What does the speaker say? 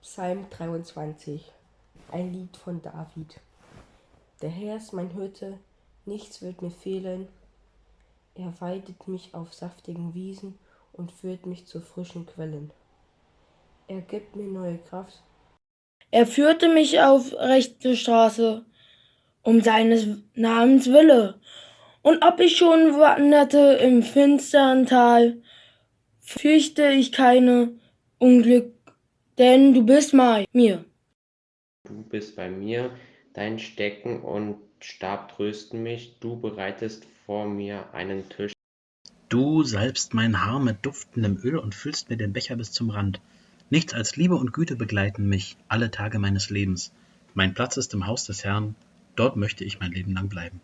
Psalm 23 Ein Lied von David Der Herr ist mein Hirte, nichts wird mir fehlen. Er weidet mich auf saftigen Wiesen und führt mich zu frischen Quellen. Er gibt mir neue Kraft. Er führte mich auf rechte Straße, um seines Namens Wille. Und ob ich schon wanderte im finstern Tal, fürchte ich keine Unglück, denn du bist bei mir. Du bist bei mir, dein Stecken und Stab trösten mich, du bereitest vor mir einen Tisch. Du salbst mein Haar mit duftendem Öl und füllst mir den Becher bis zum Rand. Nichts als Liebe und Güte begleiten mich alle Tage meines Lebens. Mein Platz ist im Haus des Herrn, dort möchte ich mein Leben lang bleiben.